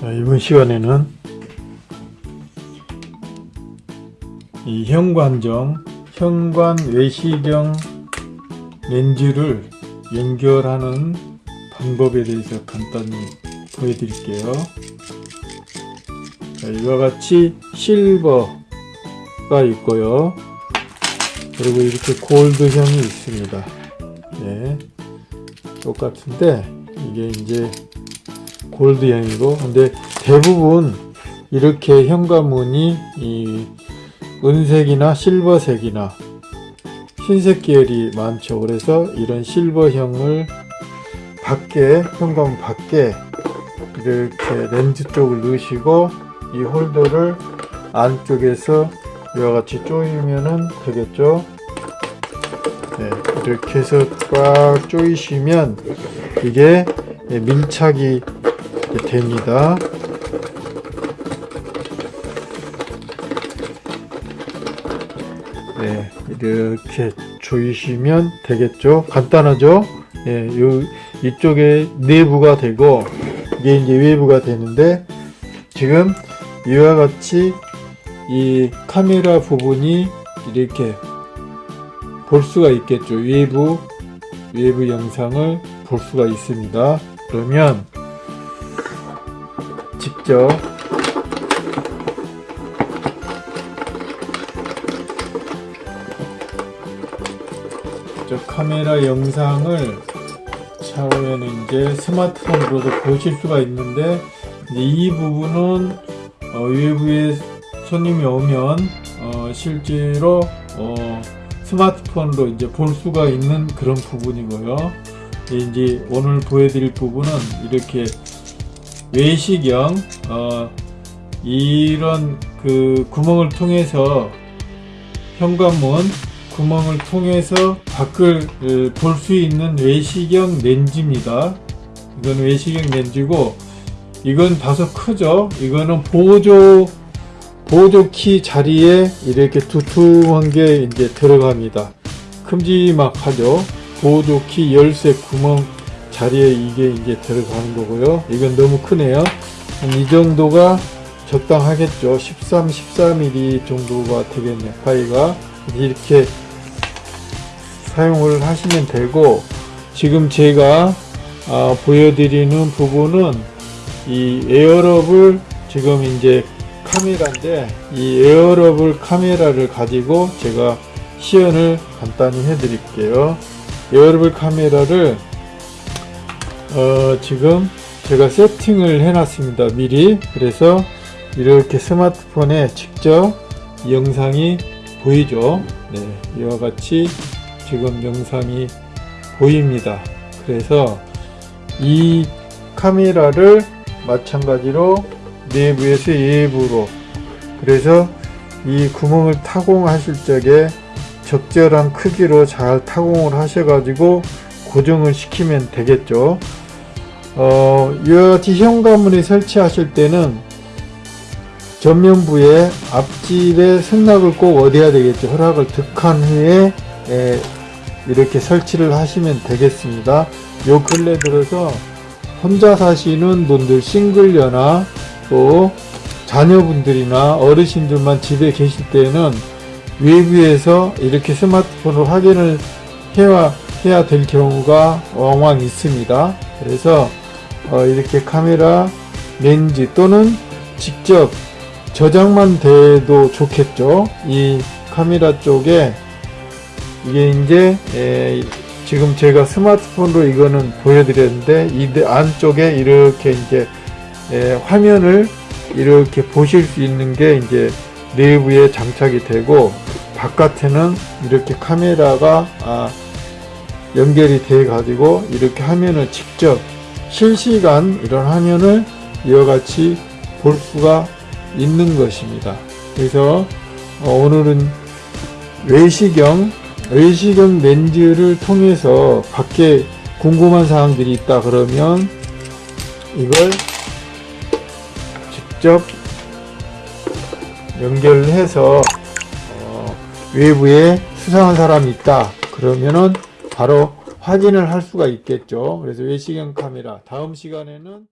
자, 이번 시간에는 이 현관정, 현관 외시경 렌즈를 연결하는 방법에 대해서 간단히 보여드릴게요. 자, 이와 같이 실버가 있고요. 그리고 이렇게 골드형이 있습니다. 예, 똑같은데 이게 이제 골드형이고 근데 대부분 이렇게 현관문이 이 은색이나 실버색이나 흰색 계열이 많죠. 그래서 이런 실버형을 밖에 현관문 밖에 이렇게 렌즈 쪽을 넣으시고 이 홀더를 안쪽에서 이와 같이 조이면 되겠죠? 네, 이렇게 해서 꽉 조이시면 이게 밀착이 됩니다. 네, 이렇게 조이시면 되겠죠. 간단하죠? 예, 요, 이쪽에 내부가 되고, 이게 이제 외부가 되는데, 지금 이와 같이 이 카메라 부분이 이렇게 볼 수가 있겠죠. 외부, 외부 영상을 볼 수가 있습니다. 그러면 직접 저 카메라 영상을 차후에는 이제 스마트폰으로도 보실 수가 있는데 이 부분은 어, 외부에 손님이 오면 어, 실제로 어, 스마트폰으로 이제 볼 수가 있는 그런 부분이고요. 이제 오늘 보여드릴 부분은 이렇게 외시경 어, 이런 그 구멍을 통해서 현관문 구멍을 통해서 밖을 볼 수 있는 외시경 렌즈입니다. 이건 외시경 렌즈고 이건 다소 크죠. 이거는 보조 보조키 자리에 이렇게 두툼한 게 이제 들어갑니다. 큼지막하죠. 보조키 열쇠 구멍 자리에 이게 이제 들어가는 거고요. 이건 너무 크네요. 이 정도가 적당하겠죠. 13, 14mm 정도가 되겠네요. 파이가 이렇게 사용을 하시면 되고 지금 제가 아, 보여드리는 부분은 이 에어럽을 지금 이제 카메라인데 이 에어럽을 카메라를 가지고 제가 시연을 간단히 해 드릴게요 에어럽을 카메라를 어, 지금 제가 세팅을 해 놨습니다 미리. 그래서 이렇게 스마트폰에 직접 영상이 보이죠? 네, 이와 같이 지금 영상이 보입니다. 그래서 이 카메라를 마찬가지로 내부에서 외부로. 그래서 이 구멍을 타공하실 적에 적절한 크기로 잘 타공을 하셔 가지고 고정을 시키면 되겠죠. 어, 같이 현관문에 설치하실 때는 전면부에 앞집에 승낙을 꼭 얻어야 되겠죠. 허락을 득한 후에 에, 이렇게 설치를 하시면 되겠습니다. 요 근래 들어서 혼자 사시는 분들 싱글녀나 또 자녀분들이나 어르신들만 집에 계실 때는 외부에서 이렇게 스마트폰으로 확인을 해야, 해야 될 경우가 왕왕 있습니다. 그래서 어 이렇게 카메라 렌즈 또는 직접 저장만 돼도 좋겠죠. 이 카메라 쪽에 이게 이제 에 지금 제가 스마트폰으로 이거는 보여드렸는데 이 안쪽에 이렇게 이제 에 화면을 이렇게 보실 수 있는 게 이제 내부에 장착이 되고 바깥에는 이렇게 카메라가 아 연결이 돼 가지고 이렇게 화면을 직접 실시간 이런 화면을 이와 같이 볼 수가 있는 것입니다. 그래서 어 오늘은 외시경 외시경 렌즈를 통해서 밖에 궁금한 사항들이 있다 그러면 이걸 직접 연결해서 어, 외부에 수상한 사람이 있다 그러면은 바로 확인을 할 수가 있겠죠. 그래서 외시경 카메라. 다음 시간에는